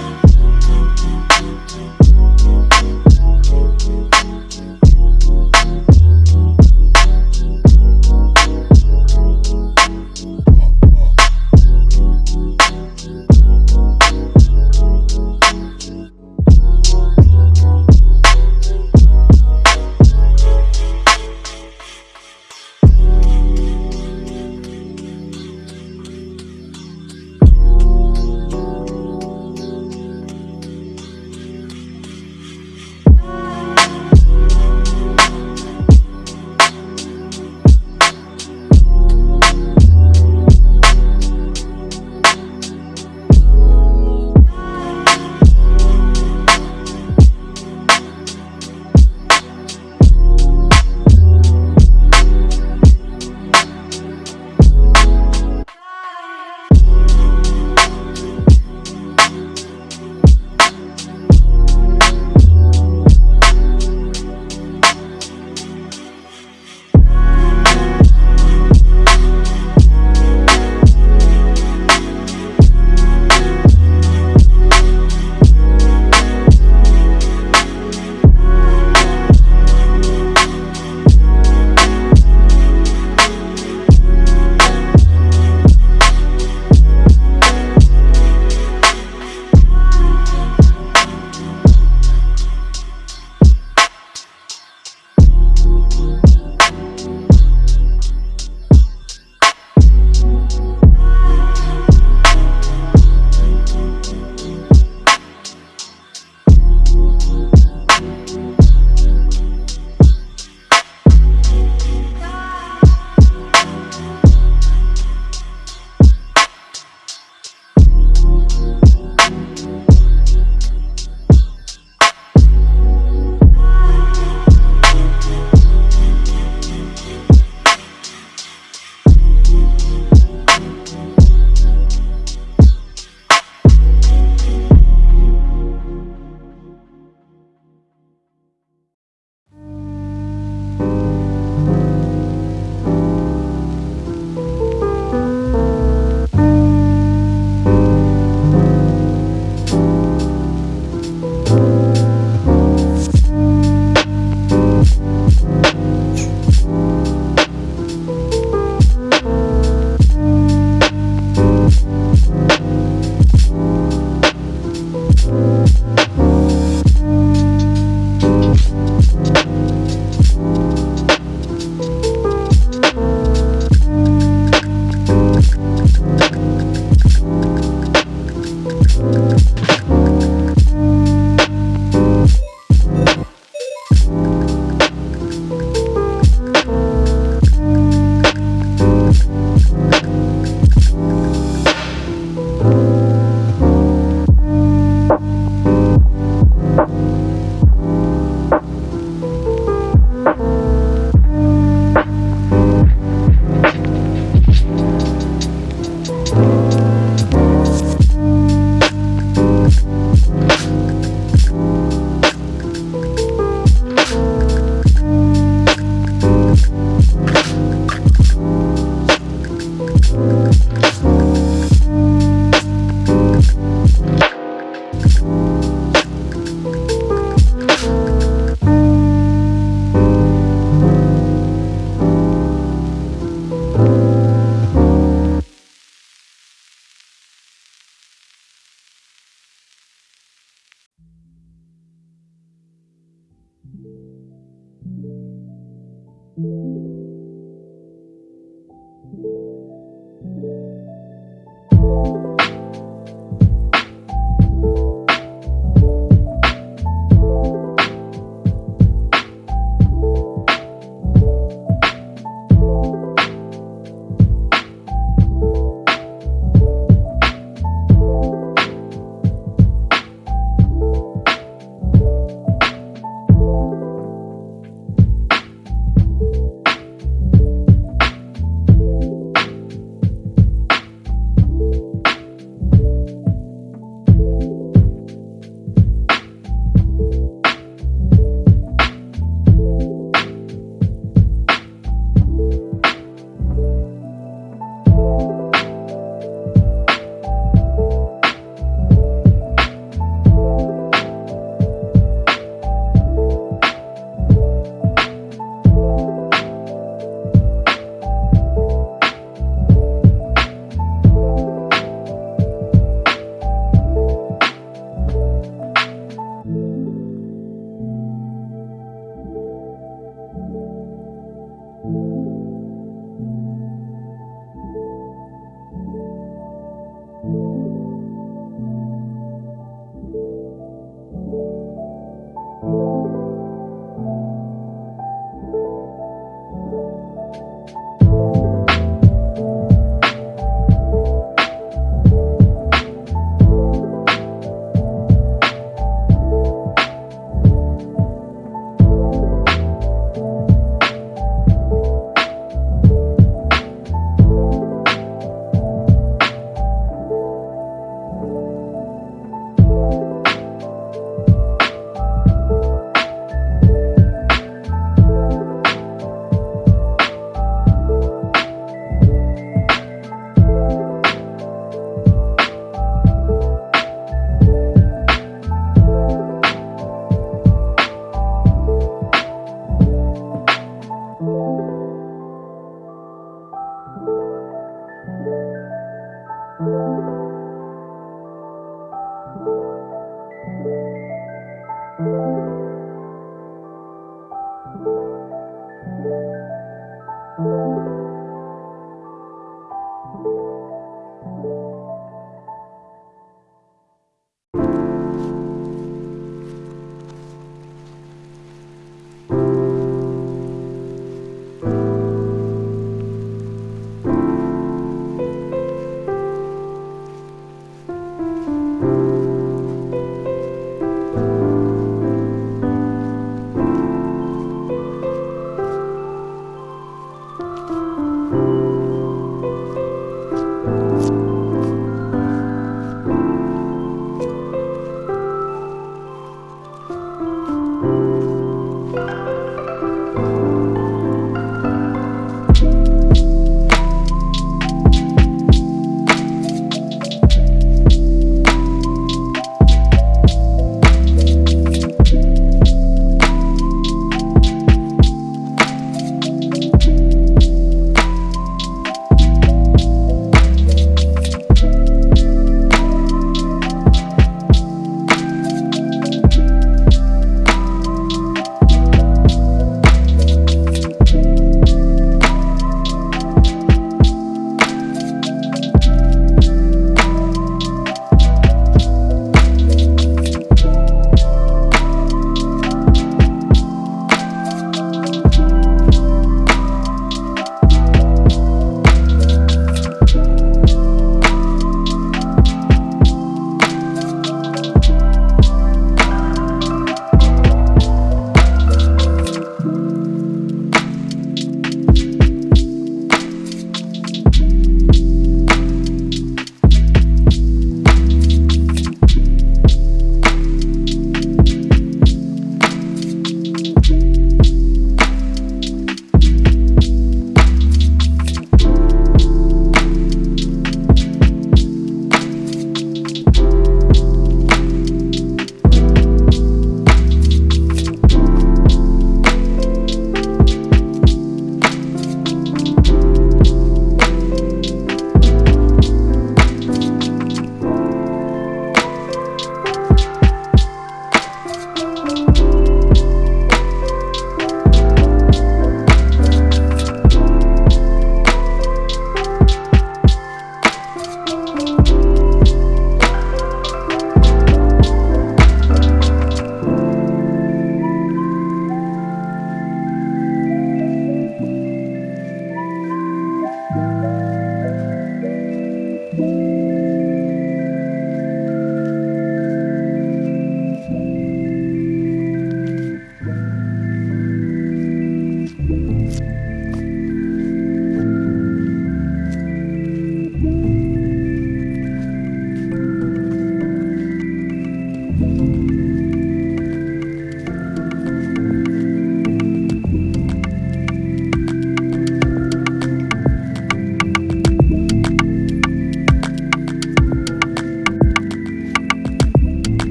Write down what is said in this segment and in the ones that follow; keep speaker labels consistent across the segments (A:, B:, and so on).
A: What? thank you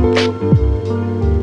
A: Thank you.